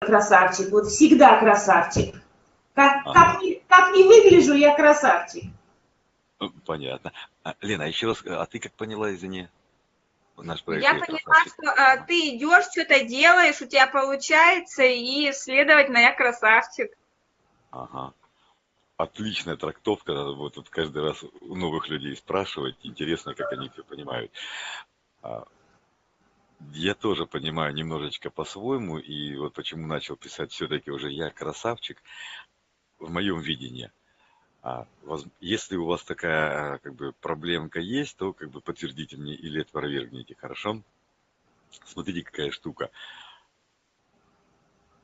красавчик, вот всегда красавчик. Как, ага. как, не, как не выгляжу, я красавчик. Понятно. А, Лена, еще раз, а ты как поняла, извини? Наш проект я поняла, красавчик. что а, ты идешь, что-то делаешь, у тебя получается, и, следовательно, я красавчик. Ага. Отличная трактовка, надо будет тут каждый раз у новых людей спрашивать. Интересно, как они все понимают. А, я тоже понимаю немножечко по-своему, и вот почему начал писать все-таки уже я красавчик в моем видении. А, если у вас такая как бы проблемка есть, то как бы подтвердите мне или опровергните, хорошо? Смотрите, какая штука.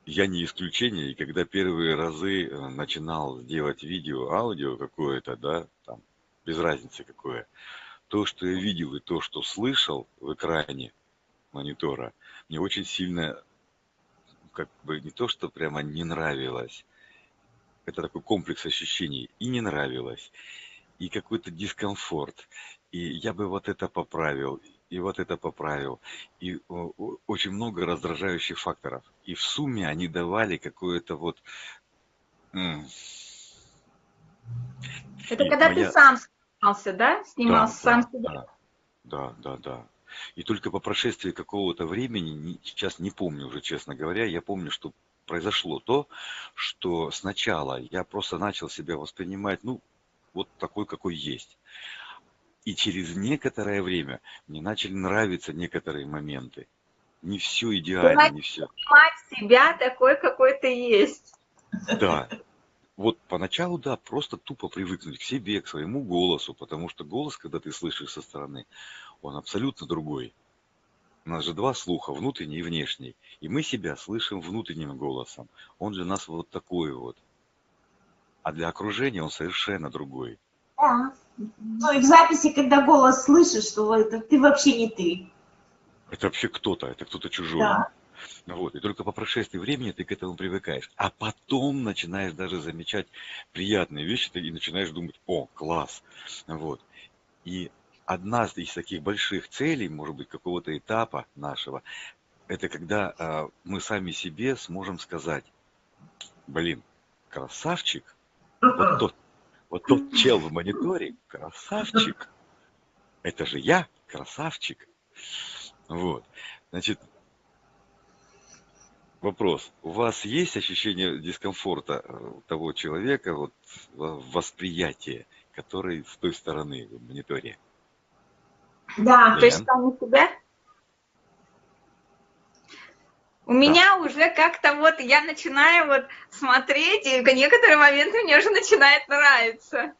Я не исключение, и когда первые разы э, начинал делать видео, аудио какое-то, да, там, без разницы какое, то, что я видел и то, что слышал в экране монитора, мне очень сильно, как бы не то, что прямо не нравилось, это такой комплекс ощущений, и не нравилось, и какой-то дискомфорт, и я бы вот это поправил, и вот это поправил, и очень много раздражающих факторов. И в сумме они давали какое-то вот... Это и когда моя... ты сам снимался, да? Снимался да, сам да, себя. Да, да, да. И только по прошествии какого-то времени, сейчас не помню уже, честно говоря, я помню, что произошло то, что сначала я просто начал себя воспринимать, ну, вот такой, какой есть. И через некоторое время мне начали нравиться некоторые моменты. Не все идеально, не все. Понимать себя такой, какой ты есть. Да. Вот поначалу, да, просто тупо привыкнуть к себе, к своему голосу, потому что голос, когда ты слышишь со стороны, он абсолютно другой. У нас же два слуха, внутренний и внешний. И мы себя слышим внутренним голосом. Он же нас вот такой вот. А для окружения он совершенно другой. Да. Ну и в записи, когда голос слышишь, что это ты вообще не ты. Это вообще кто-то, это кто-то чужой. Да. Вот, и только по прошествии времени ты к этому привыкаешь. А потом начинаешь даже замечать приятные вещи, ты и начинаешь думать, о, класс. Вот. И одна из таких больших целей, может быть, какого-то этапа нашего, это когда э, мы сами себе сможем сказать, блин, красавчик, вот тот, вот тот чел в мониторе, красавчик, это же я, красавчик. Вот, значит, вопрос. У вас есть ощущение дискомфорта э, того человека, вот, восприятие, который с той стороны в мониторе? Да. То есть сами себя? У да. меня уже как-то вот, я начинаю вот смотреть, и в некоторые моменты мне уже начинает нравиться.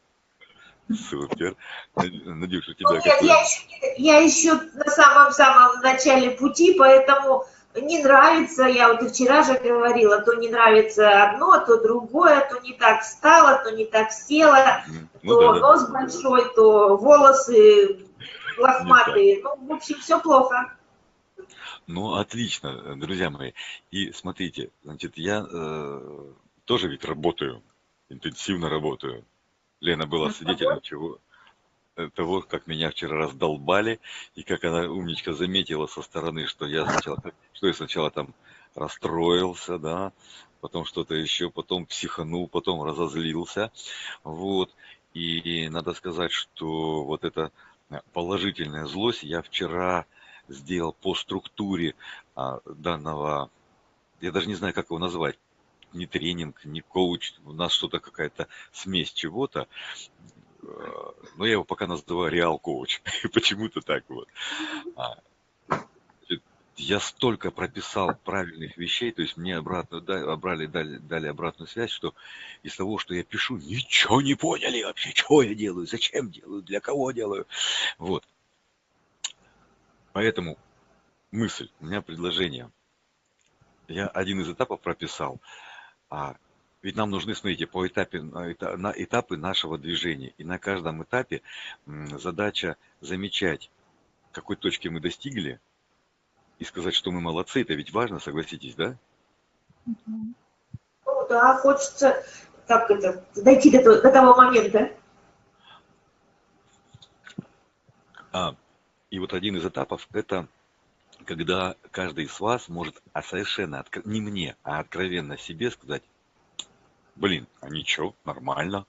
Супер. Надюша, у тебя ну, нет, я, еще, я еще на самом-самом начале пути, поэтому не нравится, я вот и вчера же говорила, то не нравится одно, то другое, то не так встала, то не так села, ну, то да, нос да. большой, то волосы лохматые. Ну, в общем, все плохо. Ну, отлично, друзья мои. И смотрите, значит, я э, тоже ведь работаю, интенсивно работаю. Лена была свидетелем чего э, того, как меня вчера раздолбали, и как она умничка заметила со стороны, что я сначала, что я сначала там расстроился, да, потом что-то еще, потом психанул, потом разозлился, вот. И надо сказать, что вот это положительная злость я вчера сделал по структуре а, данного, я даже не знаю, как его назвать, не тренинг, не коуч, у нас что-то какая-то смесь чего-то, э, но я его пока называю реал коуч, почему-то так вот. Я столько прописал правильных вещей, то есть мне обратно дали, обрали, дали, дали обратную связь, что из того, что я пишу, ничего не поняли вообще, что я делаю, зачем делаю, для кого делаю. Вот. Поэтому мысль, у меня предложение. Я один из этапов прописал. А ведь нам нужны, смотрите, по этапе, на этапы нашего движения. И на каждом этапе задача замечать, какой точки мы достигли, и сказать, что мы молодцы, это ведь важно, согласитесь, да? Ну да, хочется как это, дойти до, до того момента. А, и вот один из этапов – это когда каждый из вас может а совершенно, не мне, а откровенно себе сказать, блин, а ничего, нормально.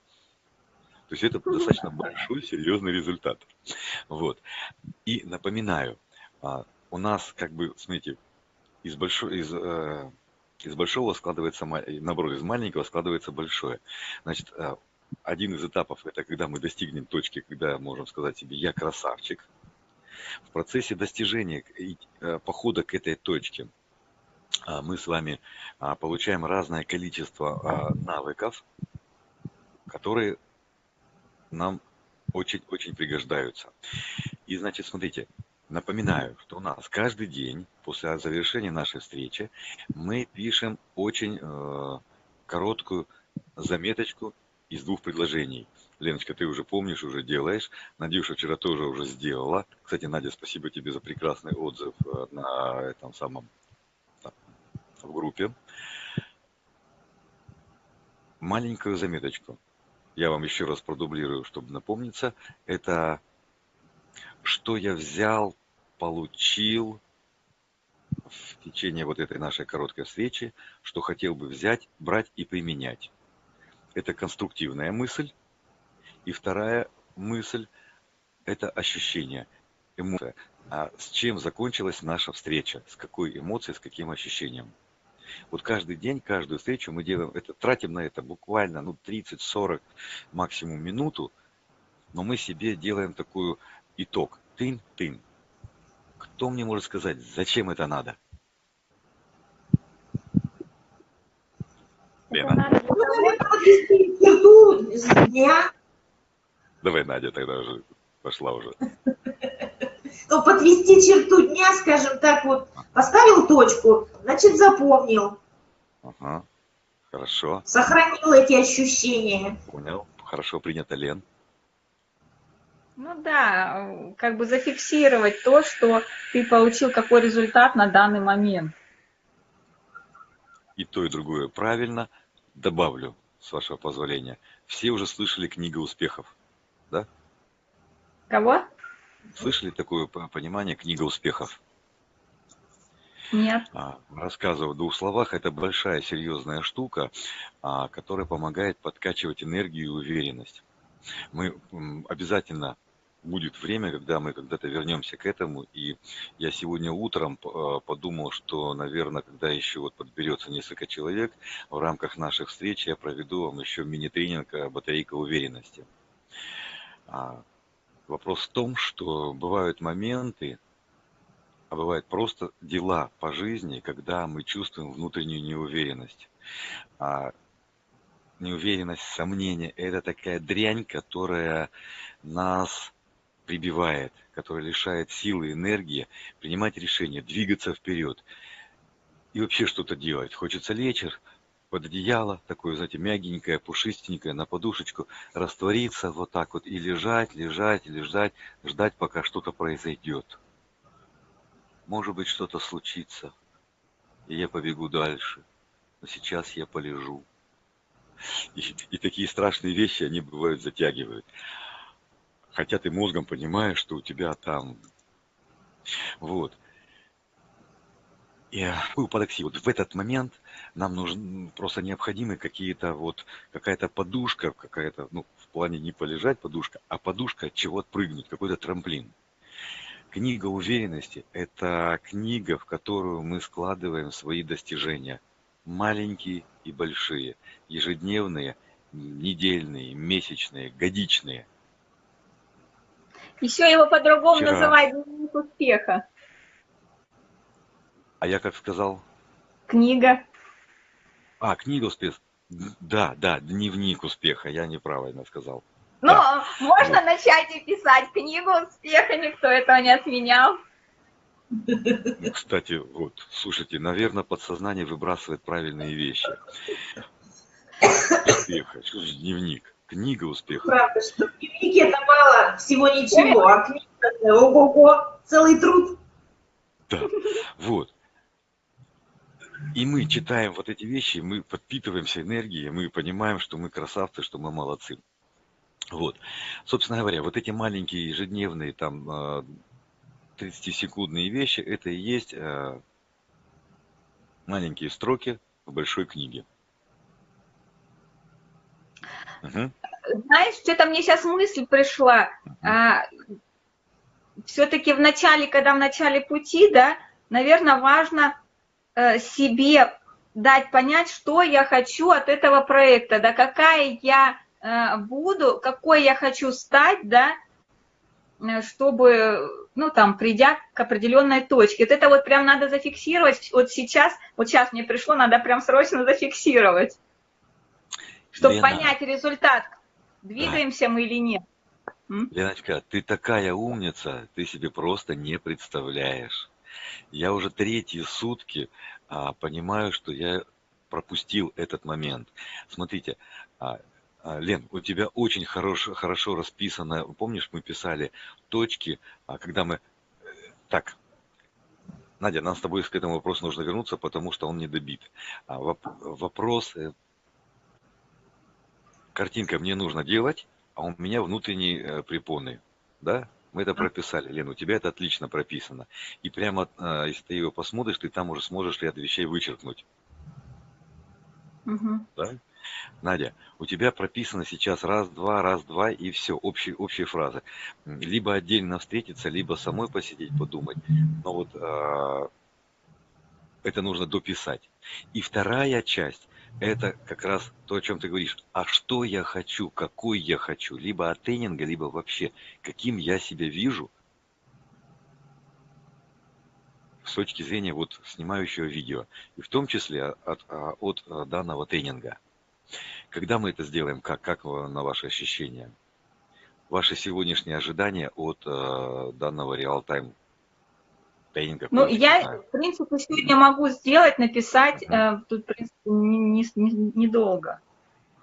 То есть это достаточно большой, серьезный результат. Вот. И напоминаю, а, у нас как бы, смотрите, из большого, из, э, из большого складывается, наоборот, из маленького складывается большое. Значит, э, один из этапов это когда мы достигнем точки, когда можем сказать себе «я красавчик». В процессе достижения э, похода к этой точке а, мы с вами получаем разное количество навыков, которые нам очень-очень пригождаются. И значит, смотрите, Напоминаю, что у нас каждый день после завершения нашей встречи мы пишем очень э, короткую заметочку из двух предложений. Леночка, ты уже помнишь, уже делаешь. Надюша вчера тоже уже сделала. Кстати, Надя, спасибо тебе за прекрасный отзыв э, на этом самом в группе. Маленькую заметочку. Я вам еще раз продублирую, чтобы напомниться. Это что я взял, получил в течение вот этой нашей короткой встречи, что хотел бы взять, брать и применять. Это конструктивная мысль. И вторая мысль – это ощущение, эмоция. А с чем закончилась наша встреча? С какой эмоцией, с каким ощущением? Вот каждый день, каждую встречу мы делаем это, тратим на это буквально ну, 30-40, максимум минуту, но мы себе делаем такую итог. Тын-тын. Кто мне может сказать, зачем это надо? Лена. Давай, Надя, тогда уже пошла уже. Ну, подвести черту дня, скажем так, вот, поставил точку, значит, запомнил. Ага, хорошо. Сохранил эти ощущения. Понял, хорошо принято, Лен. Ну да, как бы зафиксировать то, что ты получил, какой результат на данный момент. И то, и другое правильно. Добавлю, с вашего позволения. Все уже слышали книга успехов, да? Кого? Слышали такое понимание книга успехов? Нет. А, рассказываю в двух словах. Это большая серьезная штука, а, которая помогает подкачивать энергию и уверенность. Мы обязательно будет время, когда мы когда-то вернемся к этому. И я сегодня утром э, подумал, что, наверное, когда еще вот подберется несколько человек, в рамках наших встреч я проведу вам еще мини-тренинг батарейка уверенности. А, вопрос в том, что бывают моменты, а бывают просто дела по жизни, когда мы чувствуем внутреннюю неуверенность. А неуверенность, сомнение – это такая дрянь, которая нас прибивает, который лишает силы, энергии принимать решения, двигаться вперед и вообще что-то делать. Хочется лечь под одеяло, такое, знаете, мягенькое, пушистенькое, на подушечку, раствориться вот так вот и лежать, лежать, лежать, ждать, пока что-то произойдет. Может быть, что-то случится, и я побегу дальше, но сейчас я полежу. И, и такие страшные вещи, они бывают затягивают хотя ты мозгом понимаешь, что у тебя там... Вот. И парадокси, вот в этот момент нам нужны просто необходимы какие-то вот, какая-то подушка, какая-то, ну, в плане не полежать подушка, а подушка от чего отпрыгнуть, какой-то трамплин. Книга уверенности – это книга, в которую мы складываем свои достижения. Маленькие и большие, ежедневные, недельные, месячные, годичные – еще его по-другому Вчера. называют дневник успеха. А я как сказал? Книга. А, книга успеха. Да, да, дневник успеха, я неправильно сказал. Ну, да. можно вот. начать и писать книгу успеха, никто этого не отменял. Ну, кстати, вот, слушайте, наверное, подсознание выбрасывает правильные вещи. Успеха, дневник? Книга успеха. Правда, что в дневнике это мало всего ничего, а книга ого-го, целый труд. Да, вот. И мы читаем вот эти вещи, мы подпитываемся энергией, мы понимаем, что мы красавцы, что мы молодцы. Вот. Собственно говоря, вот эти маленькие ежедневные там 30-секундные вещи, это и есть э, маленькие строки в большой книге. Угу. Знаешь, что-то мне сейчас мысль пришла. А, Все-таки в начале, когда в начале пути, да, наверное, важно э, себе дать понять, что я хочу от этого проекта, да, какая я э, буду, какой я хочу стать, да, э, чтобы, ну, там, придя к определенной точке. Вот это вот прям надо зафиксировать. Вот сейчас, вот сейчас мне пришло, надо прям срочно зафиксировать, чтобы Лена. понять результат, двигаемся да. мы или нет. Леночка, ты такая умница, ты себе просто не представляешь. Я уже третьи сутки а, понимаю, что я пропустил этот момент. Смотрите, а, а, Лен, у тебя очень хорошо, хорошо расписано, помнишь, мы писали точки, а, когда мы... Э, так, Надя, нам с тобой к этому вопросу нужно вернуться, потому что он не добит. А, вопрос, э, картинка мне нужно делать, а у меня внутренние э, препоны, да? Мы это прописали, Лена, у тебя это отлично прописано. И прямо, э, если ты его посмотришь, ты там уже сможешь ряд вещей вычеркнуть. Угу. Да? Надя, у тебя прописано сейчас раз-два, раз-два и все, общие, общие фразы. Либо отдельно встретиться, либо самой посидеть, подумать. Но вот э, это нужно дописать. И вторая часть, это как раз то, о чем ты говоришь. А что я хочу, какой я хочу, либо от тренинга, либо вообще, каким я себя вижу с точки зрения вот снимающего видео, и в том числе от, от, от данного тренинга. Когда мы это сделаем, как, как на ваши ощущения? Ваши сегодняшние ожидания от э, данного реал-тайм тренинга. Ну, я, в принципе, сегодня могу сделать, написать, угу. э, тут, в принципе, недолго. Не, не, не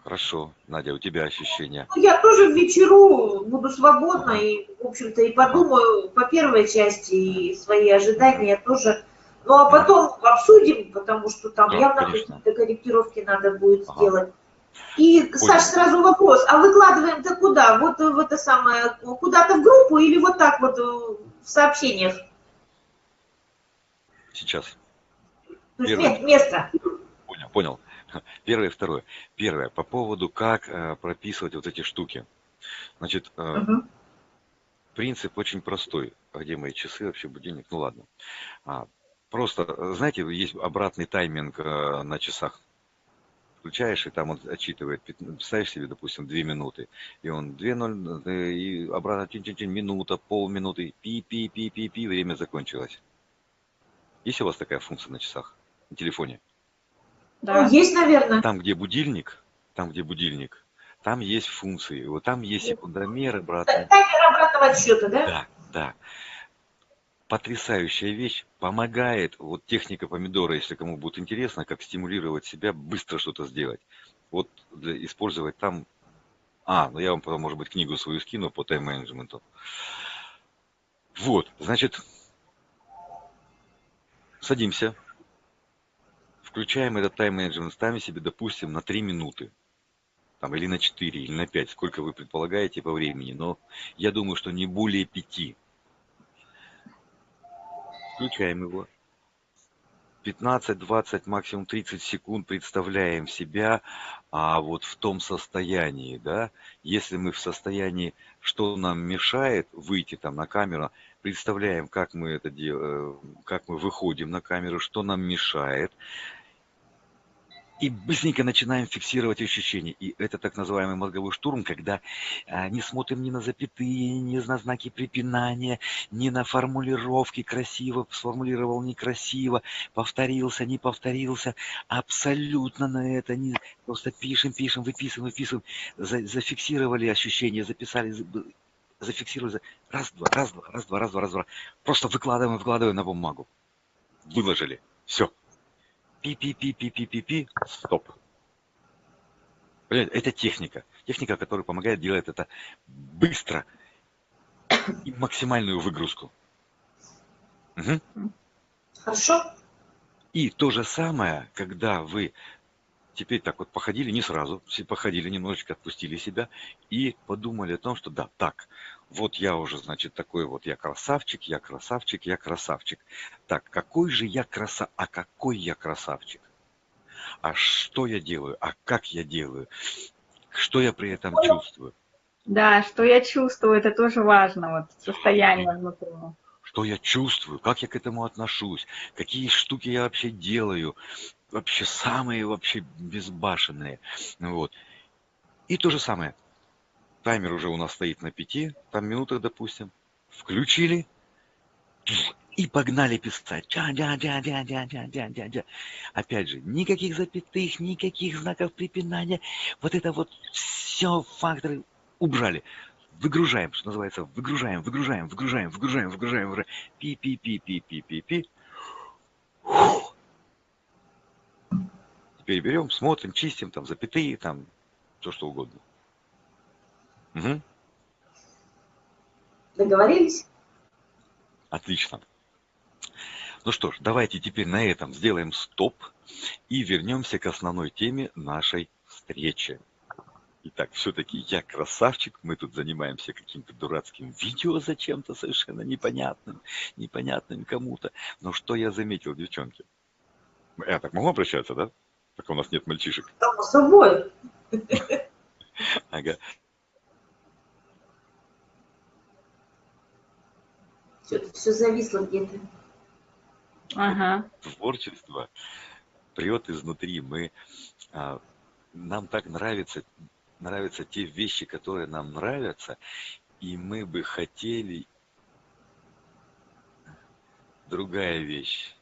Хорошо. Надя, у тебя ощущения? Ну, я тоже в вечеру буду свободна и, в общем-то, и подумаю по первой части и свои ожидания тоже. Ну, а потом обсудим, потому что там да, явно какие-то корректировки надо будет ага. сделать. И, Понял. Саш, сразу вопрос, а выкладываем-то куда? Вот в это самое, куда-то в группу или вот так вот в сообщениях? Сейчас. Первое. Нет, место. Понял, понял. Первое и второе. Первое, по поводу, как э, прописывать вот эти штуки. Значит, угу. принцип очень простой. А где мои часы, вообще будильник? Ну ладно. А, просто, знаете, есть обратный тайминг э, на часах. Включаешь, и там он отчитывает, ставишь себе, допустим, 2 минуты, и он 2.0, э, и обратно чин -чин -чин, минута, полминуты, пи-пи-пи-пи-пи, время закончилось. Есть у вас такая функция на часах, на телефоне? Да, есть, наверное. Там, где будильник, там, где будильник, там есть функции. Вот там есть секундомер, обратный. Таймер обратного отсчета, да? Да, да. Потрясающая вещь. Помогает, вот техника помидора, если кому будет интересно, как стимулировать себя, быстро что-то сделать. Вот для, использовать там... А, ну я вам потом, может быть, книгу свою скину по тайм-менеджменту. Вот, значит, Садимся. Включаем этот тайм-менеджмент, ставим себе, допустим, на 3 минуты. Там, или на 4, или на 5, сколько вы предполагаете по времени. Но я думаю, что не более 5. Включаем его. 15-20, максимум 30 секунд представляем себя а вот в том состоянии, да, если мы в состоянии, что нам мешает выйти там на камеру, представляем, как мы это делаем, как мы выходим на камеру, что нам мешает, и быстренько начинаем фиксировать ощущения. И это так называемый мозговой штурм, когда а, не смотрим ни на запятые, ни на знаки препинания, ни на формулировки красиво, сформулировал некрасиво, повторился, не повторился. Абсолютно на это не... Просто пишем, пишем, выписываем, выписываем. За, зафиксировали ощущения, записали, зафиксировали. Раз, два, раз, два, раз, два, раз, два, раз, два. Просто выкладываем, выкладываем на бумагу. Выложили. Все пи-пи-пи-пи-пи-пи-пи, стоп. Это техника. Техника, которая помогает делать это быстро и максимальную выгрузку. Угу. Хорошо. И то же самое, когда вы теперь так вот походили не сразу, походили немножечко, отпустили себя и подумали о том, что да, так, вот я уже, значит, такой вот, я красавчик, я красавчик, я красавчик. Так, какой же я краса, а какой я красавчик? А что я делаю, а как я делаю? Что я при этом чувствую? Да, что я чувствую, это тоже важно, вот состояние внутри. Что я чувствую, как я к этому отношусь, какие штуки я вообще делаю, вообще самые вообще безбашенные. Вот. И то же самое. Таймер уже у нас стоит на пяти, там минутах, допустим. Включили и погнали писать. Дя -дя -дя -дя -дя -дя -дя -дя -дя. Опять же, никаких запятых, никаких знаков препинания. Вот это вот все факторы убрали. Выгружаем, что называется, выгружаем, выгружаем, выгружаем, выгружаем, выгружаем, выгружаем. Пи-пи-пи-пи-пи-пи-пи. Берем, смотрим, чистим, там, запятые, там, все что угодно. Угу. Договорились? Отлично. Ну что ж, давайте теперь на этом сделаем стоп и вернемся к основной теме нашей встречи. Итак, все-таки я красавчик, мы тут занимаемся каким-то дурацким видео зачем-то совершенно непонятным, непонятным кому-то. Но что я заметил, девчонки? Я так могу обращаться, да? Пока у нас нет мальчишек. Само собой. Ага. Все, все зависло где-то. Ага. Творчество прет изнутри. Мы, а, нам так нравится, нравятся те вещи, которые нам нравятся, и мы бы хотели другая вещь.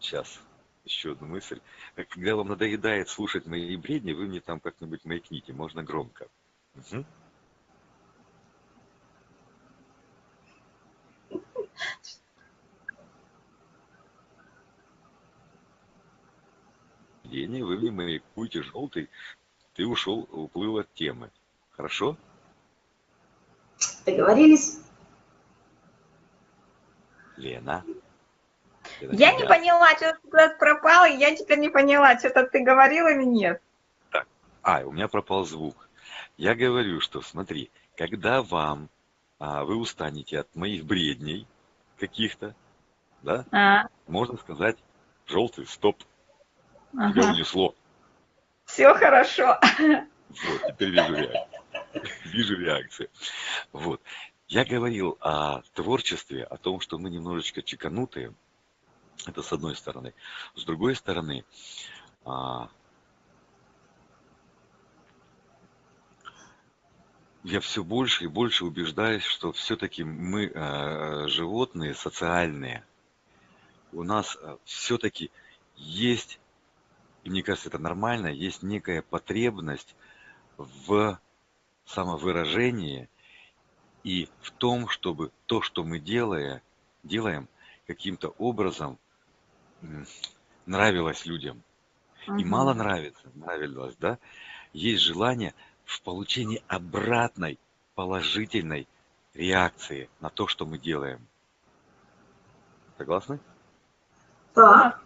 Сейчас еще одну мысль. Когда вам надоедает слушать мои бредни, вы мне там как-нибудь маякните, можно громко. Угу. Евгений, вы мне маякуете желтый, ты ушел, уплыл от темы. Хорошо? Договорились? Лена. Я не поняла, что ты куда пропал, и я теперь не поняла, что-то ты говорил или нет. Так. А, у меня пропал звук. Я говорю, что смотри, когда вам а, вы устанете от моих бредней каких-то, да, а. можно сказать, желтый, стоп, ага. тебя унесло. Все хорошо. Вот, теперь вижу реакцию. Вижу реакцию. Вот. Я говорил о творчестве, о том, что мы немножечко чеканутые. Это с одной стороны. С другой стороны, а, я все больше и больше убеждаюсь, что все-таки мы э, животные социальные. У нас э, все-таки есть и мне кажется, это нормально, есть некая потребность в самовыражении и в том, чтобы то, что мы делаем, делаем каким-то образом нравилось людям. И мало нравится, нравилось, да? Есть желание в получении обратной положительной реакции на то, что мы делаем. Согласны? Да.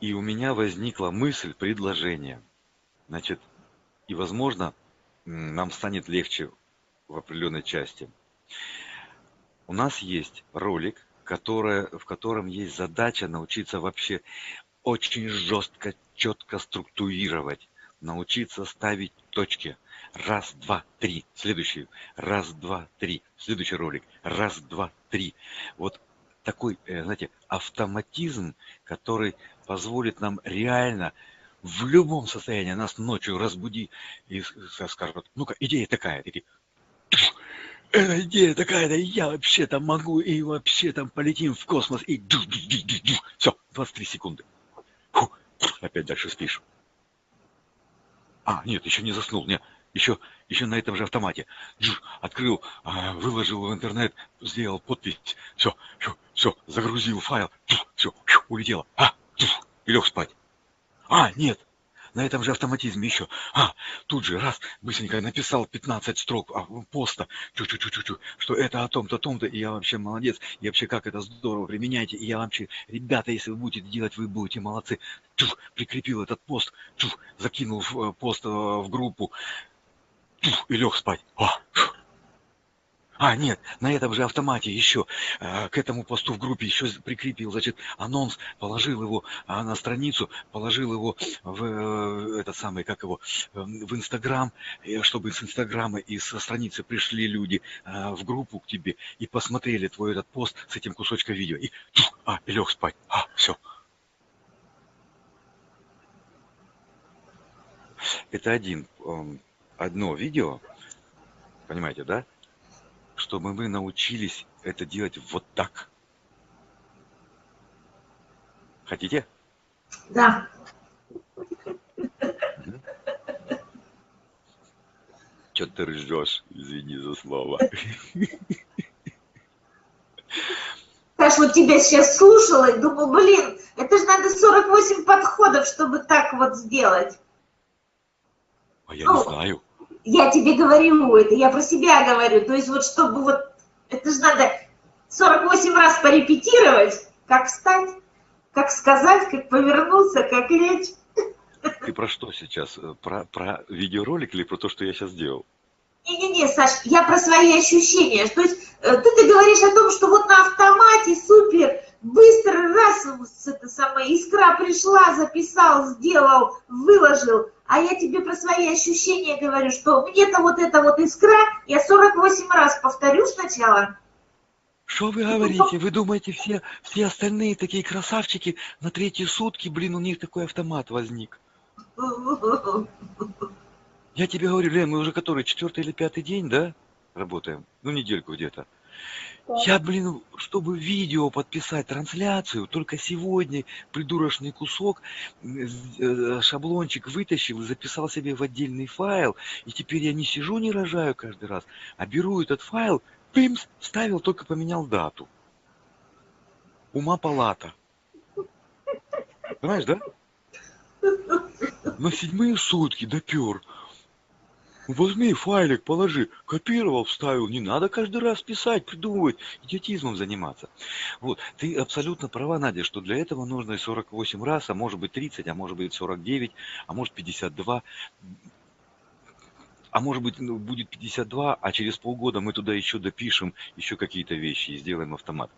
И у меня возникла мысль, предложение. Значит, и, возможно, нам станет легче в определенной части. У нас есть ролик, который, в котором есть задача научиться вообще очень жестко, четко структурировать, научиться ставить точки. Раз, два, три. Следующий. Раз, два, три. Следующий ролик. Раз, два, три. Вот такой, э, знаете, автоматизм, который позволит нам реально в любом состоянии нас ночью разбуди и скажут, ну-ка, идея такая, такие, эта идея такая, да я вообще там могу, и вообще там полетим в космос, и все, 23 секунды. Фу, опять дальше спишь. А, нет, еще не заснул, нет, еще, еще на этом же автомате. Джуш, открыл, а, выложил в интернет, сделал подпись, все, все, все, загрузил файл, все, улетело. А, и лег спать. А, нет, на этом же автоматизме еще. А, тут же раз, быстренько написал 15 строк а, поста, чу-чу-чу-чу-чу, что это о том-то, том-то, и я вообще молодец, и вообще как это здорово, применяйте, и я вообще, ребята, если вы будете делать, вы будете молодцы. Чу, прикрепил этот пост, чу, закинул э, пост э, в группу, и лег спать. О, а, нет, на этом же автомате еще э, к этому посту в группе еще прикрепил, значит, анонс, положил его а на страницу, положил его в э, этот самый, как его, э, в Инстаграм, чтобы с Инстаграма и со страницы пришли люди э, в группу к тебе и посмотрели твой этот пост с этим кусочком видео. И, а, и лег спать. А, все. Это один, э, одно видео, понимаете, да? Чтобы мы научились это делать вот так. Хотите? Да. Че ты ржешь? Извини за слово. Саш, вот тебя сейчас слушала и думаю, блин, это же надо 48 подходов, чтобы так вот сделать. А я ну, не знаю я тебе говорю это, я про себя говорю. То есть вот чтобы вот, это же надо 48 раз порепетировать, как встать, как сказать, как повернуться, как лечь. Ты про что сейчас? Про, про видеоролик или про то, что я сейчас сделал? Не-не-не, Саш, я про свои ощущения. То есть э, ты, ты говоришь о том, что вот на автомате супер, быстро раз, это самая искра пришла, записал, сделал, выложил. А я тебе про свои ощущения говорю, что мне-то вот эта вот искра, я 48 раз повторю сначала. Что вы говорите? Вы думаете, все, все остальные такие красавчики на третьи сутки, блин, у них такой автомат возник? Я тебе говорю, Лен, мы уже который, четвертый или пятый день, да, работаем? Ну, недельку где-то. Я, блин, чтобы видео подписать трансляцию, только сегодня придурочный кусок, э, шаблончик вытащил записал себе в отдельный файл. И теперь я не сижу, не рожаю каждый раз, а беру этот файл, пимс, вставил, только поменял дату. Ума палата. Понимаешь, да? На седьмые сутки допер. Возьми файлик, положи, копировал, вставил, не надо каждый раз писать, придумывать, идиотизмом заниматься. Вот, ты абсолютно права, Надя, что для этого нужно и 48 раз, а может быть 30, а может быть 49, а может 52, а может быть ну, будет 52, а через полгода мы туда еще допишем еще какие-то вещи и сделаем автомат.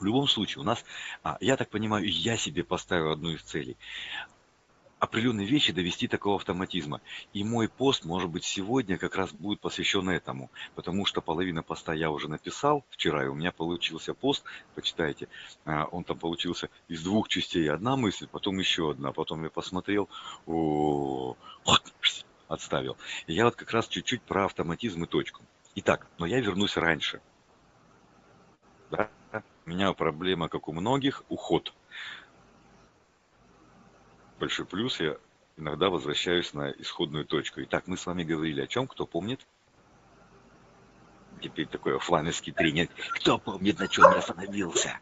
В любом случае, у нас, а, я так понимаю, я себе поставил одну из целей определенные вещи довести такого автоматизма. И мой пост, может быть, сегодня как раз будет посвящен этому, потому что половина поста я уже написал вчера, и у меня получился пост, почитайте, а, он там получился из двух частей. Одна мысль, потом еще одна, потом я посмотрел, отставил. И я вот как раз чуть-чуть про автоматизм и точку. Итак, но я вернусь раньше. Да? У меня проблема, как у многих, уход большой плюс, я иногда возвращаюсь на исходную точку. Итак, мы с вами говорили о чем, кто помнит? Теперь такой офлайновский тренинг. Кто помнит, на чем я остановился?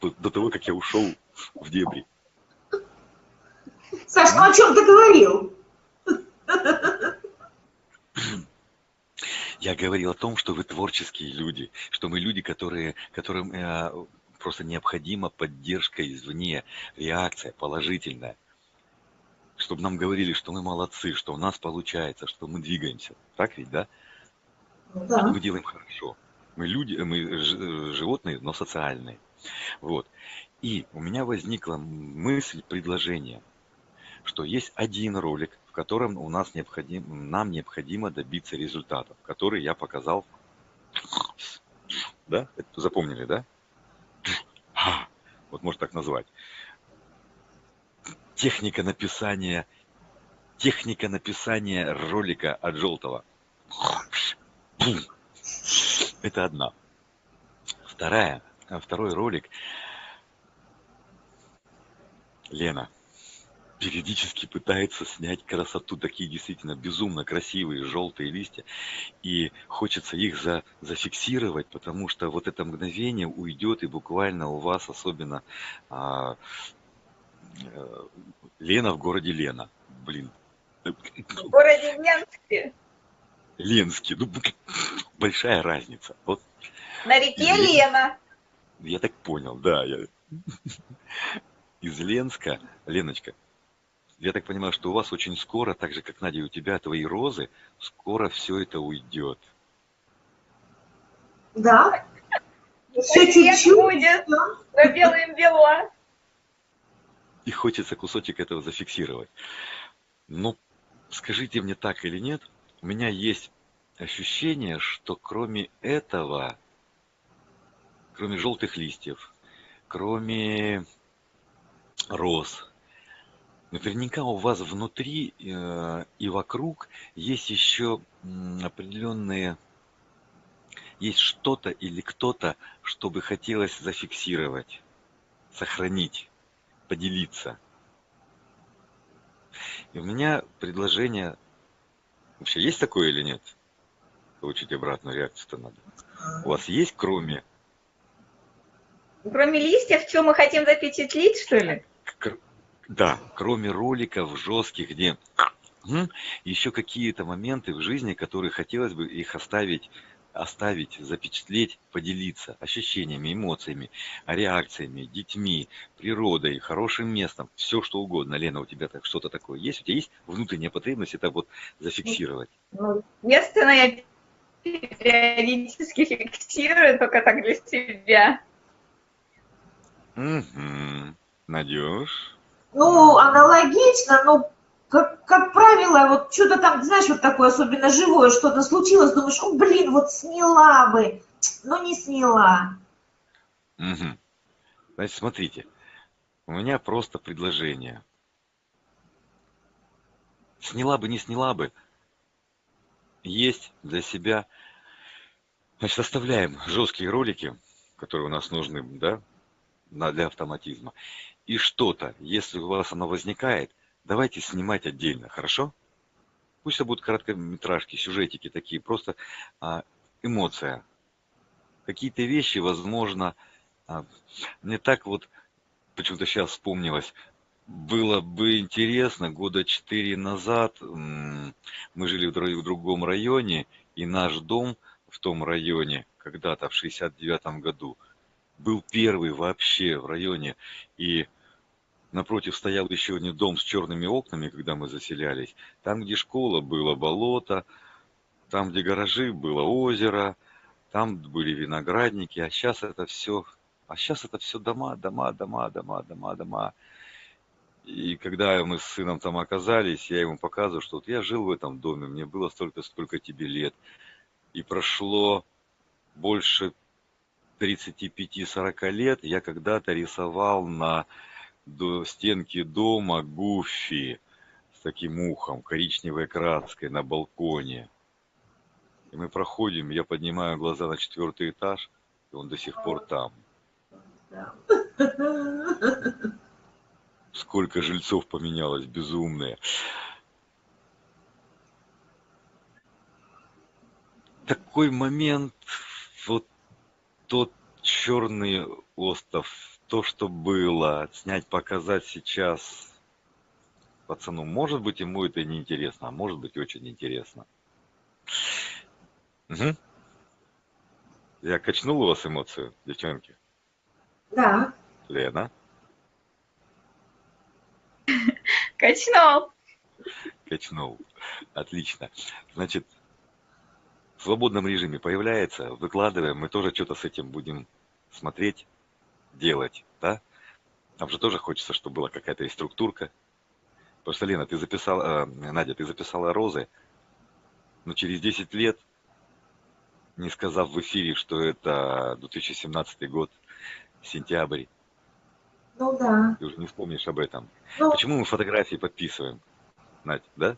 До того, как я ушел в дебри. Саш, ну о чем ты говорил? Я говорил о том, что вы творческие люди, что мы люди, которые, которым э, просто необходима поддержка извне, реакция положительная. Чтобы нам говорили, что мы молодцы, что у нас получается, что мы двигаемся. Так ведь, да? Да. Что мы делаем хорошо. Мы люди, мы животные, но социальные. Вот. И у меня возникла мысль, предложение, что есть один ролик, в котором у нас необходим, нам необходимо добиться результатов, который я показал. Да? Это запомнили, да? Вот можно так назвать. Техника написания, техника написания ролика от Желтого. Это одна. Вторая, второй ролик. Лена периодически пытается снять красоту, такие действительно безумно красивые желтые листья, и хочется их за, зафиксировать, потому что вот это мгновение уйдет, и буквально у вас особенно а, а, Лена в городе Лена. Блин. В городе Ленске. Ленске. Ну, большая разница. Вот. На реке Лена. Я так понял, да. Я... Из Ленска, Леночка, Я так понимаю, что у вас очень скоро, так же, как Надя, у тебя твои розы, скоро все это уйдет. Да. Все чуть-чуть. будет. Белым бело. И хочется кусочек этого зафиксировать. Но скажите мне так или нет, у меня есть ощущение, что кроме этого, кроме желтых листьев, кроме роз, наверняка у вас внутри э, и вокруг есть еще определенные, есть что-то или кто-то, что бы хотелось зафиксировать, сохранить, поделиться. И у меня предложение, вообще есть такое или нет? Получить обратную реакцию-то надо. У вас есть кроме Кроме листьев, что мы хотим запечатлеть, что ли? Да, кроме роликов жестких, где еще какие-то моменты в жизни, которые хотелось бы их оставить, оставить, запечатлеть, поделиться ощущениями, эмоциями, реакциями, детьми, природой, хорошим местом, все что угодно. Лена, у тебя так что-то такое есть? У тебя есть внутренняя потребность это вот зафиксировать? Ну, естественно, я периодически фиксирую, только так для себя. Угу. Надюш? Ну, аналогично, но как, как правило, вот что-то там, знаешь, вот такое особенно живое, что-то случилось, думаешь, о, блин, вот сняла бы, но не сняла. Угу. Значит, смотрите, у меня просто предложение. Сняла бы, не сняла бы, есть для себя, значит, оставляем жесткие ролики, которые у нас нужны, да, для автоматизма. И что-то, если у вас оно возникает, давайте снимать отдельно, хорошо? Пусть это будут короткометражки, сюжетики такие, просто а, эмоция. Какие-то вещи, возможно, а, мне так вот, почему-то сейчас вспомнилось, было бы интересно, года четыре назад мы жили в другом районе, и наш дом в том районе когда-то в 69 году – был первый вообще в районе. И напротив стоял еще один дом с черными окнами, когда мы заселялись. Там, где школа, было болото, там, где гаражи, было озеро, там были виноградники, а сейчас это все, а сейчас это все дома, дома, дома, дома, дома, дома. И когда мы с сыном там оказались, я ему показываю, что вот я жил в этом доме, мне было столько, сколько тебе лет. И прошло больше 35-40 лет я когда-то рисовал на стенке дома Гуффи с таким ухом, коричневой краской на балконе. И мы проходим, я поднимаю глаза на четвертый этаж, и он до сих пор там. Сколько жильцов поменялось, безумные. Такой момент, тот черный остров, то, что было, снять, показать сейчас пацану, может быть, ему это не интересно, а может быть, очень интересно. Угу. Я качнул у вас эмоцию, девчонки? Да. Лена? Качнул. Качнул. Отлично. Значит, в свободном режиме появляется, выкладываем, мы тоже что-то с этим будем смотреть, делать, да? Нам же тоже хочется, чтобы была какая-то и структурка. Потому что, Лена, ты записала, э, Надя, ты записала розы, но через 10 лет, не сказав в эфире, что это 2017 год, сентябрь, ну да. Ты уже не вспомнишь об этом. Ну, Почему мы фотографии подписываем? Надь, да?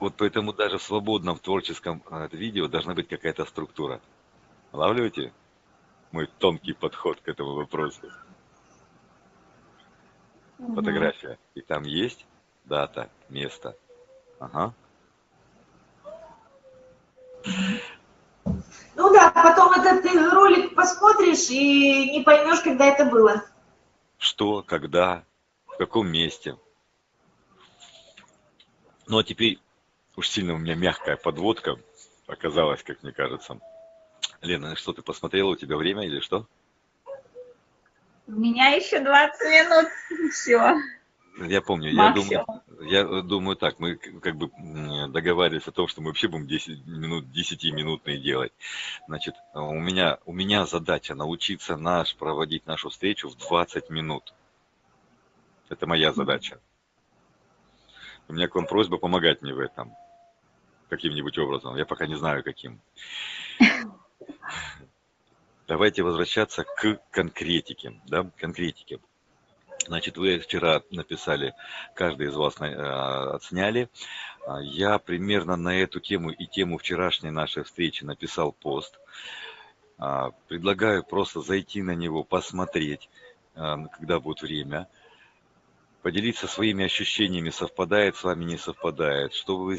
Вот поэтому даже в свободном творческом э, видео должна быть какая-то структура. Ловлете мой тонкий подход к этому вопросу? Угу. Фотография. И там есть дата, место. Ага. Ну да, потом этот ролик посмотришь и не поймешь, когда это было. Что, когда, в каком месте. Ну а теперь Уж сильно у меня мягкая подводка оказалась, как мне кажется. Лена, что ты посмотрела? У тебя время или что? У меня еще 20 минут. Все. Я помню, я думаю, я думаю так, мы как бы договаривались о том, что мы вообще будем 10 минут, 10-минутные делать. Значит, у меня, у меня задача научиться наш, проводить нашу встречу в 20 минут. Это моя задача. У меня к вам просьба помогать мне в этом. Каким-нибудь образом. Я пока не знаю, каким. Давайте возвращаться к конкретике. Да, конкретике. Значит, вы вчера написали, каждый из вас э, отсняли. Я примерно на эту тему и тему вчерашней нашей встречи написал пост. А, предлагаю просто зайти на него, посмотреть, э, когда будет время, поделиться своими ощущениями, совпадает с вами, не совпадает, что вы,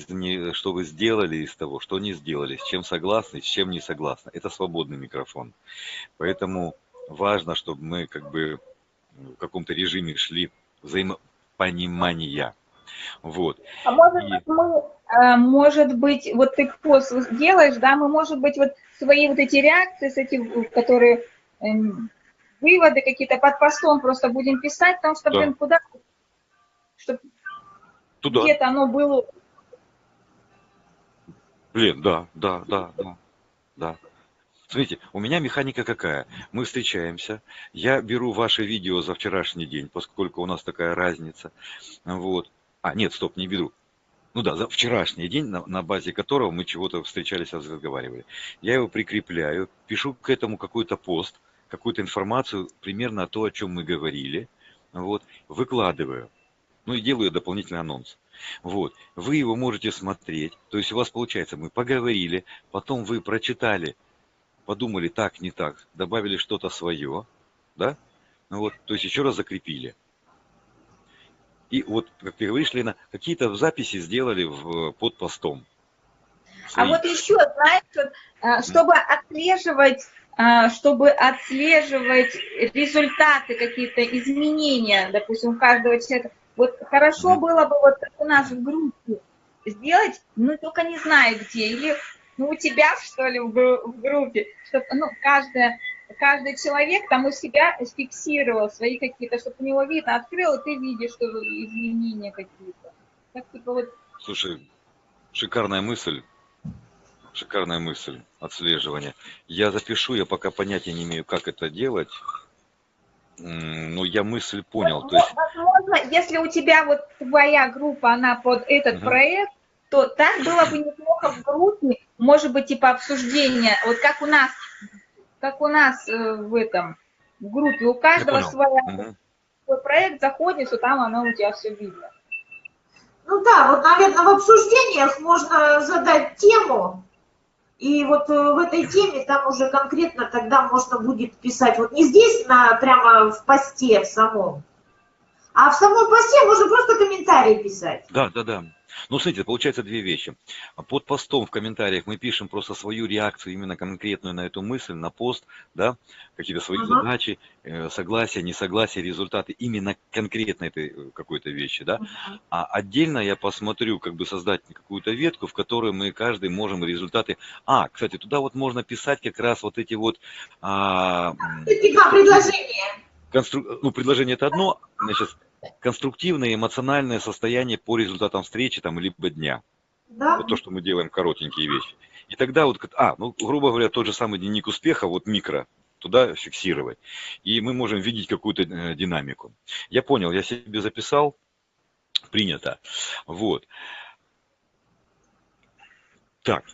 что вы сделали из того, что не сделали, с чем согласны, с чем не согласны. Это свободный микрофон. Поэтому важно, чтобы мы как бы в каком-то режиме шли взаимопонимания. Вот. А может и... мы, э, может быть, вот ты пост делаешь, да, мы, может быть, вот свои вот эти реакции, с этим, которые э, выводы какие-то под постом просто будем писать, потому что, да. блин, куда, чтобы где-то оно было. Блин, да, да, да, да, да. Смотрите, у меня механика какая? Мы встречаемся, я беру ваше видео за вчерашний день, поскольку у нас такая разница. Вот. А, нет, стоп, не беру. Ну да, за вчерашний день, на, на базе которого мы чего-то встречались, разговаривали. Я его прикрепляю, пишу к этому какой-то пост, какую-то информацию примерно о том, о чем мы говорили. Вот, выкладываю. Ну и делаю дополнительный анонс. Вот, вы его можете смотреть, то есть у вас получается, мы поговорили, потом вы прочитали подумали так, не так, добавили что-то свое, да? Ну вот, то есть еще раз закрепили. И вот, как ты говоришь, Лена, какие-то записи сделали в, под постом. Свои. А вот еще, знаешь, вот, а, чтобы отслеживать, а, чтобы отслеживать результаты, какие-то изменения, допустим, у каждого человека, вот хорошо mm. было бы вот у нас в группе сделать, ну только не знаю где, или ну, у тебя, что ли, в, в группе, чтобы, ну, каждая, каждый человек там у себя фиксировал свои какие-то, чтобы у него видно, открыл, и ты видишь, что изменения какие-то. Так, типа, вот... Слушай, шикарная мысль. Шикарная мысль отслеживания. Я запишу, я пока понятия не имею, как это делать. Ну, я мысль понял. Возможно, то есть... возможно, если у тебя вот твоя группа, она под этот угу. проект, то так было бы неплохо в группе, может быть, типа обсуждения, вот как у нас, как у нас э, в этом, в группе, у каждого своя, угу. свой проект заходит, то там оно у тебя все видно. Ну да, вот, наверное, в обсуждениях можно задать тему, и вот э, в этой теме там уже конкретно тогда можно будет писать, вот не здесь, на, прямо в посте в самом, а в самом посте можно просто комментарии писать. Да, да, да. Ну, смотрите, получается две вещи. Под постом в комментариях мы пишем просто свою реакцию, именно конкретную на эту мысль, на пост, да, какие-то свои uh-huh. задачи, э, согласия, несогласия, результаты именно конкретно этой э, какой-то вещи, да. Uh-huh. А отдельно я посмотрю, как бы создать какую-то ветку, в которой мы каждый можем результаты... А, кстати, туда вот можно писать как раз вот эти вот... А... Два предложения. Констру... Ну, предложение это одно, значит, конструктивное эмоциональное состояние по результатам встречи там, либо дня. Да. Вот то, что мы делаем коротенькие вещи. И тогда вот, а, ну, грубо говоря, тот же самый дневник успеха, вот микро, туда фиксировать. И мы можем видеть какую-то э, динамику. Я понял, я себе записал, принято. Вот. Так.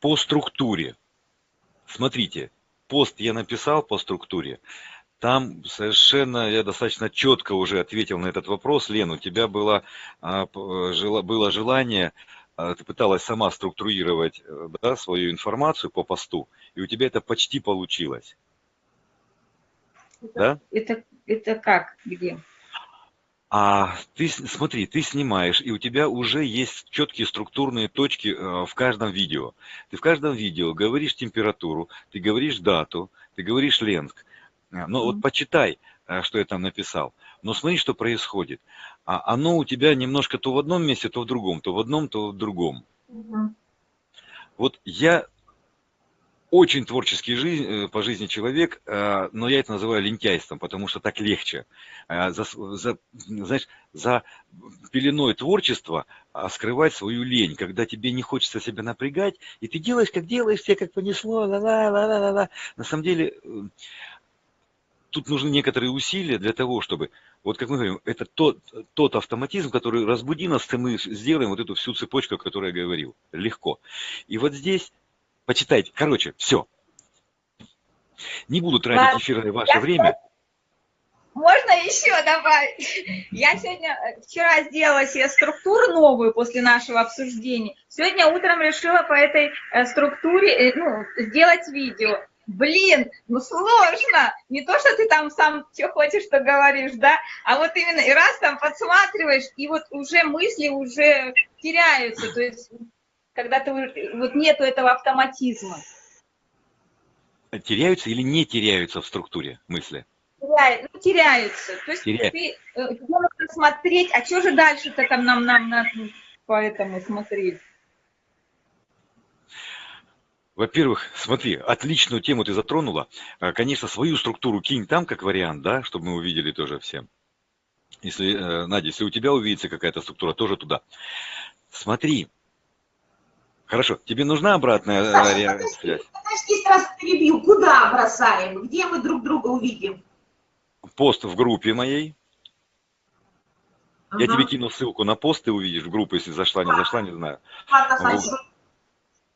По структуре. Смотрите, пост я написал по структуре. Там совершенно я достаточно четко уже ответил на этот вопрос. Лен, у тебя было, а, было желание, а, ты пыталась сама структурировать э, да, свою информацию по посту, и у тебя это почти получилось. Это, да? это, это как? Где? А ты смотри, ты снимаешь, и у тебя уже есть четкие структурные точки э, в каждом видео. Ты в каждом видео говоришь температуру, ты говоришь дату, ты говоришь Ленск. А, ну вот почитай, э, что я там написал. Но смотри, что происходит. А оно у тебя немножко то в одном месте, то в другом, то в одном, то в другом. Вот я очень творческий жизнь, э, по жизни человек, э, но я это называю лентяйством, потому что так легче. Э, за, за, знаешь, за пеленой творчества а, скрывать свою лень, когда тебе не хочется себя напрягать, и ты делаешь, как делаешь, все как понесло, ла-ла-ла-ла-ла. На самом деле, тут нужны некоторые усилия для того, чтобы, вот как мы говорим, это тот, тот автоматизм, который разбуди нас, и мы сделаем вот эту всю цепочку, о которой я говорил, легко. И вот здесь Почитайте. Короче, все. Не буду тратить эфирное ваше я время. Можно еще добавить? Я сегодня, вчера сделала себе структуру новую после нашего обсуждения. Сегодня утром решила по этой э, структуре э, ну, сделать видео. Блин, ну сложно. Не то, что ты там сам что хочешь, что говоришь, да, а вот именно и раз там подсматриваешь, и вот уже мысли уже теряются. То есть когда ты, вот нету этого автоматизма. Теряются или не теряются в структуре мысли? Теряют, ну, теряются. То есть Теряют. ты, э, тебе нужно смотреть, а что же дальше-то там нам, нам, нам по этому смотреть? Во-первых, смотри, отличную тему ты затронула. А, конечно, свою структуру кинь там как вариант, да, чтобы мы увидели тоже всем. Если, э, Надя, если у тебя увидится какая-то структура, тоже туда. Смотри, Хорошо, тебе нужна обратная э, Саша, связь? Подожди, сразу перебью. Куда бросаем? Где мы друг друга увидим? Пост в группе моей. Ага. Я тебе кину ссылку на пост, ты увидишь в группу, если зашла, не зашла, не знаю. Ладно, вот.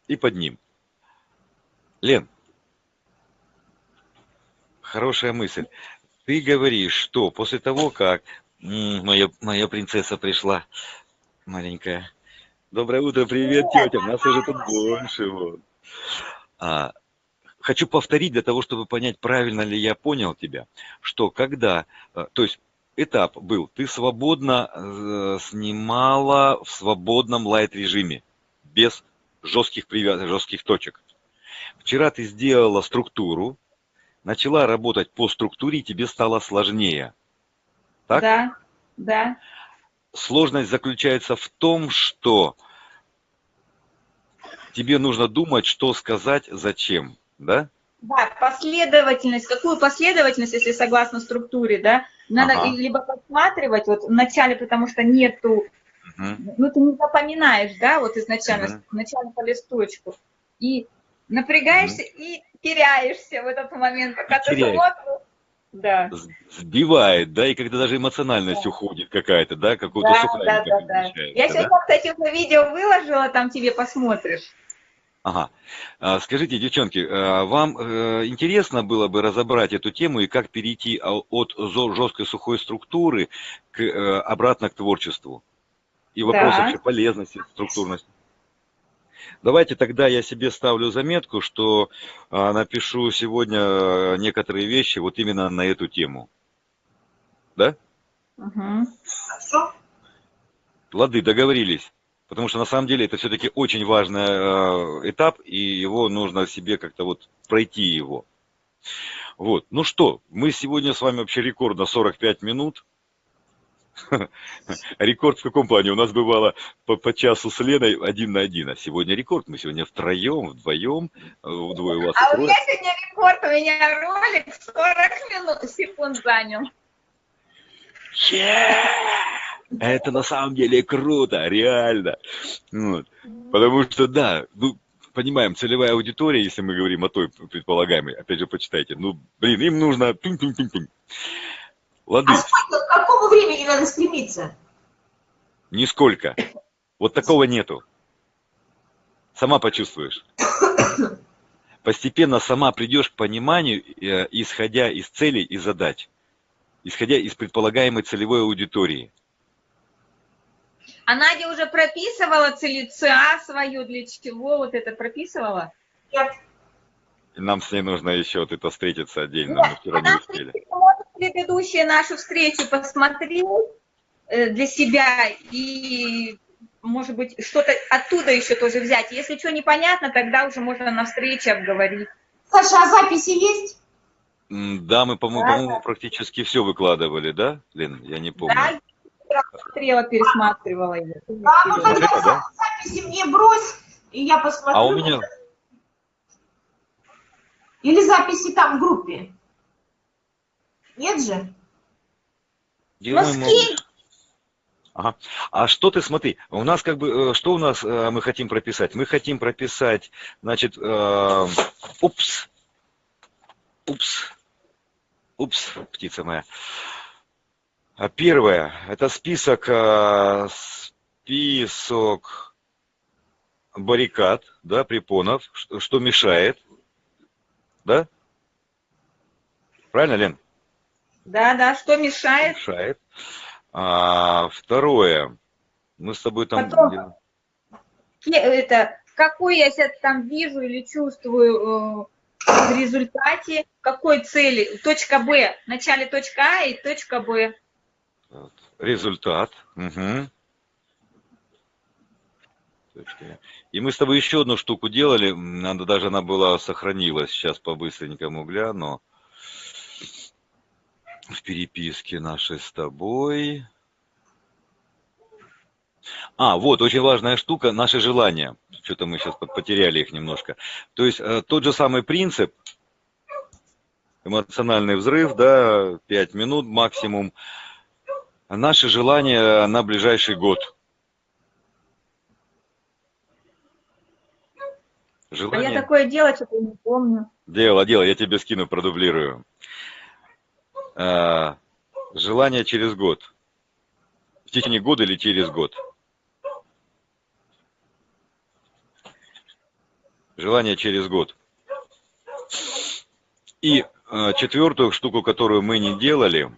И под ним. Лен, хорошая мысль. Ты говоришь, что после того, как моя, моя принцесса пришла, маленькая, Доброе утро, привет, тетя. У нас уже тут больше. Вот. А, хочу повторить для того, чтобы понять, правильно ли я понял тебя, что когда, э, то есть этап был, ты свободно э, снимала в свободном лайт-режиме, без жестких привязок, жестких точек. Вчера ты сделала структуру, начала работать по структуре, и тебе стало сложнее. Так? Да, да. Сложность заключается в том, что тебе нужно думать, что сказать, зачем, да? Да, последовательность. Какую последовательность, если согласно структуре, да? Надо ага. либо подсматривать вот вначале, потому что нету, угу. ну ты не запоминаешь, да, вот изначально, угу. вначале по листочку. И напрягаешься угу. и теряешься в этот момент, пока ты смотришь. Да. Сбивает, да, и когда даже эмоциональность да. уходит какая-то, да, какую-то да, да, да, да. Я сегодня, да? кстати, уже видео выложила, там тебе посмотришь. Ага. А, скажите, девчонки, а, вам э, интересно было бы разобрать эту тему и как перейти от жесткой сухой структуры к, э, обратно к творчеству? И вопрос да. вообще полезности, структурности. Давайте тогда я себе ставлю заметку, что а, напишу сегодня некоторые вещи вот именно на эту тему. Да? Угу. Лады, договорились. Потому что на самом деле это все-таки очень важный э, этап, и его нужно себе как-то вот пройти его. Вот. Ну что, мы сегодня с вами вообще рекорд на 45 минут. Рекорд в каком плане? У нас бывало по, по часу с Леной один на один, а сегодня рекорд. Мы сегодня втроем, вдвоем, э, вдвое у вас. А у меня сегодня рекорд, у меня ролик 40 минут, секунд занял. Yeah! Это на самом деле круто, реально. Вот. Потому что, да, ну, понимаем, целевая аудитория, если мы говорим о той предполагаемой, опять же, почитайте, ну, блин, им нужно... Пинь -пинь -пинь -пинь. Лады. А сколько, к какому времени надо стремиться? Нисколько. Вот такого нету. Сама почувствуешь. Постепенно сама придешь к пониманию, э, исходя из целей и задач, исходя из предполагаемой целевой аудитории. А Надя уже прописывала ЦА свою, для чего вот это прописывала? Нет. Нам с ней нужно еще вот это встретиться отдельно, Нет, мы вчера не успели. Предыдущие нашу встречу посмотреть э, для себя и, может быть, что-то оттуда еще тоже взять. Если что непонятно, тогда уже можно на встрече обговорить. Саша, а записи есть? Да, мы, по-моему, да, практически все выкладывали, да, Лен? Я не помню. Да, смотрела, пересматривала ее. Да, ну тогда да? записи мне брось, и я посмотрю. А у меня... Или записи там в группе? Нет же? Ну, скинь. Ага. А что ты, смотри, у нас как бы, э, что у нас э, мы хотим прописать? Мы хотим прописать, значит, э, упс, упс, упс, птица моя. А первое, это список, э, список баррикад, да, препонов, что, что мешает, да? Правильно, Лен? Да, да, что мешает? Мешает. А, второе. Мы с тобой там... Потом, это, какой я сейчас там вижу или чувствую э, в результате, какой цели, точка Б, в начале точка А и точка Б. Результат. Угу. И мы с тобой еще одну штуку делали, надо даже она была сохранилась, сейчас по-быстренькому гляну в переписке нашей с тобой. А, вот, очень важная штука, наши желания. Что-то мы сейчас потеряли их немножко. То есть э, тот же самый принцип, эмоциональный взрыв, да, 5 минут максимум. Наши желания на ближайший год. Желание... А я такое дело, что-то не помню. Дело, дело, я тебе скину, продублирую. А, желание через год. В течение года или через год? Желание через год. И э, четвертую штуку, которую мы не делали,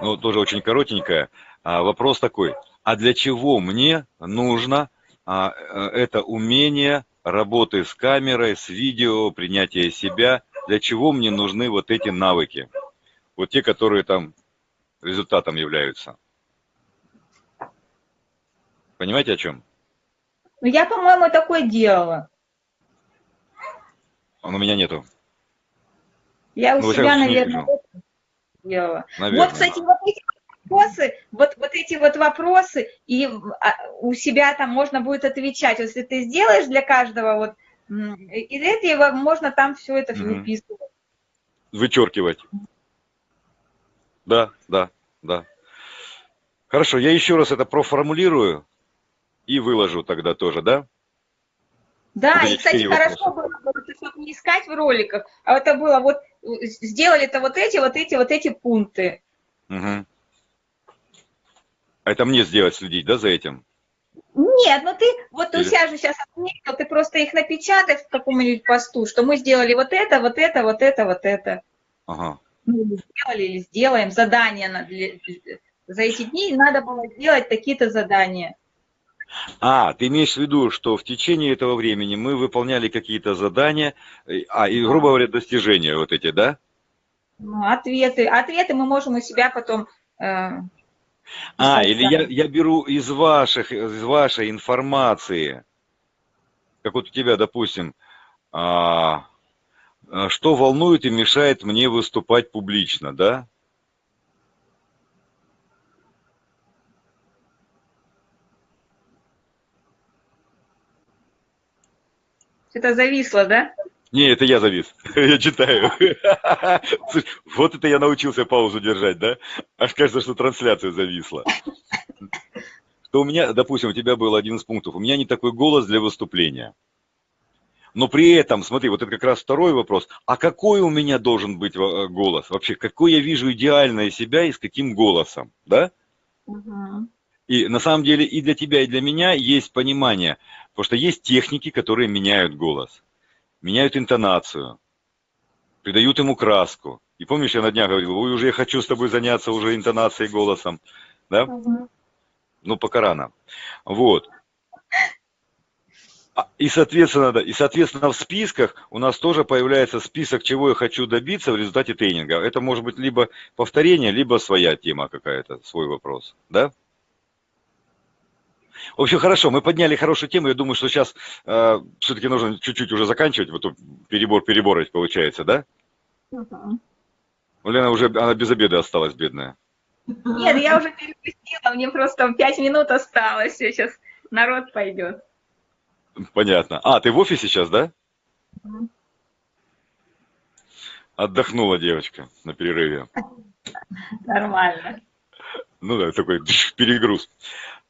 ну, тоже очень коротенькая, вопрос такой, а для чего мне нужно а, э, это умение работы с камерой, с видео, принятия себя, для чего мне нужны вот эти навыки? вот те, которые там результатом являются. Понимаете, о чем? Ну, я, по-моему, такое делала. Он у меня нету. Я у ну, себя, наверное, делала. Наверное. Вот, кстати, вот эти вопросы, вот, вот эти вот вопросы, и а, у себя там можно будет отвечать. Если ты сделаешь для каждого вот из этого можно там все это mm выписывать. Вычеркивать. Да, да, да. Хорошо, я еще раз это проформулирую и выложу тогда тоже, да? Да, и, кстати, хорошо было, чтобы не искать в роликах, а это было вот, сделали-то вот эти, вот эти, вот эти пункты. Угу. Это мне сделать, следить, да, за этим? Нет, ну ты, вот Или... у себя же сейчас отметил, ты просто их напечатай в каком-нибудь посту, что мы сделали вот это, вот это, вот это, вот это. Ага ну, сделали или сделаем задания на, для, за эти дни, надо было сделать такие-то задания. А, ты имеешь в виду, что в течение этого времени мы выполняли какие-то задания, а, и, грубо говоря, достижения вот эти, да? Ну, ответы. Ответы мы можем у себя потом... Э, а, или я, я беру из, ваших, из вашей информации, как вот у тебя, допустим, а, а что волнует и мешает мне выступать публично, да? Это зависло, да? Не, это я завис. Я читаю. Вот это я научился паузу держать, да? Аж кажется, что трансляция зависла. Что у меня, допустим, у тебя был один из пунктов. У меня не такой голос для выступления. Но при этом, смотри, вот это как раз второй вопрос. А какой у меня должен быть э, голос? Вообще, какой я вижу идеальное себя и с каким голосом? Да? Угу. И на самом деле и для тебя, и для меня есть понимание. Потому что есть техники, которые меняют голос. Меняют интонацию. Придают ему краску. И помнишь, я на днях говорил, ой, уже я хочу с тобой заняться уже интонацией голосом. Да? Угу. Ну, пока рано. Вот. А, и соответственно, да, и соответственно в списках у нас тоже появляется список, чего я хочу добиться в результате тренинга. Это может быть либо повторение, либо своя тема какая-то, свой вопрос. Да? В общем, хорошо, мы подняли хорошую тему. Я думаю, что сейчас э, все-таки нужно чуть-чуть уже заканчивать. Вот перебор переборать получается, да? Угу. Лена уже она без обеда осталась, бедная. Нет, я уже перепустила, мне просто пять минут осталось, сейчас народ пойдет. Понятно. А, ты в офисе сейчас, да? Отдохнула девочка на перерыве. Нормально. Ну да, такой перегруз.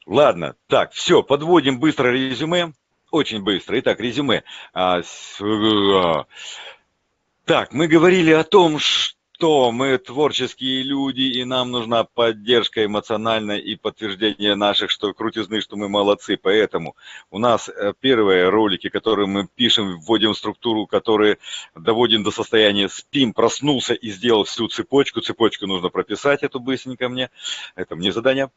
Ладно, так, все, подводим быстро резюме. Очень быстро. Итак, резюме. А, с, а, так, мы говорили о том, что мы творческие люди, и нам нужна поддержка эмоциональная и подтверждение наших, что крутизны, что мы молодцы. Поэтому у нас э, первые ролики, которые мы пишем, вводим в структуру, которые доводим до состояния спим, проснулся и сделал всю цепочку. Цепочку нужно прописать, эту быстренько мне. Это мне задание.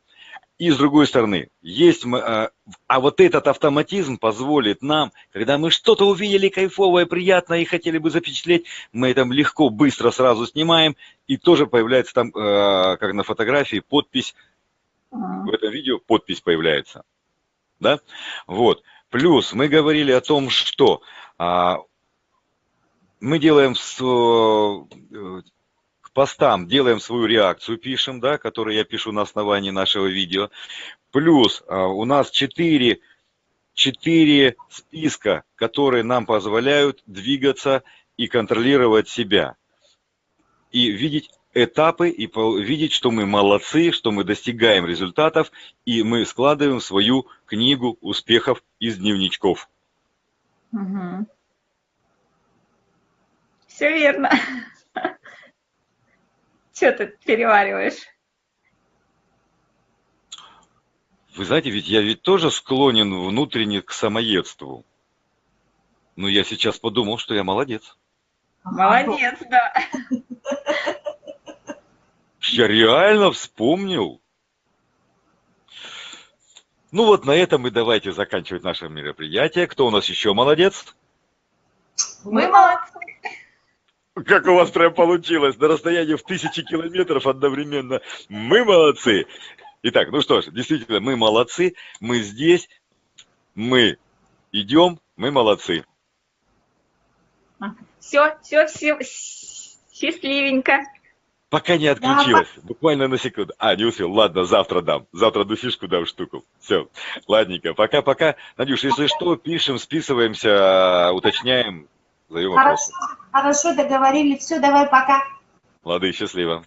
И с другой стороны, есть, а, а вот этот автоматизм позволит нам, когда мы что-то увидели кайфовое, приятное и хотели бы запечатлеть, мы это легко, быстро сразу снимаем, и тоже появляется там, а, как на фотографии, подпись, в этом видео подпись появляется. Да? Вот. Плюс мы говорили о том, что а, мы делаем постам делаем свою реакцию, пишем, да, которую я пишу на основании нашего видео. Плюс а, у нас 4, 4 списка, которые нам позволяют двигаться и контролировать себя. И видеть этапы, и видеть, что мы молодцы, что мы достигаем результатов, и мы складываем свою книгу успехов из дневничков. Угу. Все верно. Что ты перевариваешь? Вы знаете, ведь я ведь тоже склонен внутренне к самоедству. Но я сейчас подумал, что я молодец. Молодец, да. Я реально вспомнил. Ну вот на этом и давайте заканчивать наше мероприятие. Кто у нас еще молодец? Мы молодцы. Как у вас прям получилось, на расстоянии в тысячи километров одновременно. Мы молодцы. Итак, ну что ж, действительно, мы молодцы, мы здесь, мы идем, мы молодцы. Все, все, все, счастливенько. Пока не отключилась, да, буквально на секунду. А, не успел, ладно, завтра дам. Завтра одну фишку дам штуку. Все, ладненько, пока-пока. Надюш, если что, пишем, списываемся, уточняем, хорошо, вопросы. Хорошо, договорились. Все, давай, пока. Лады, счастливо.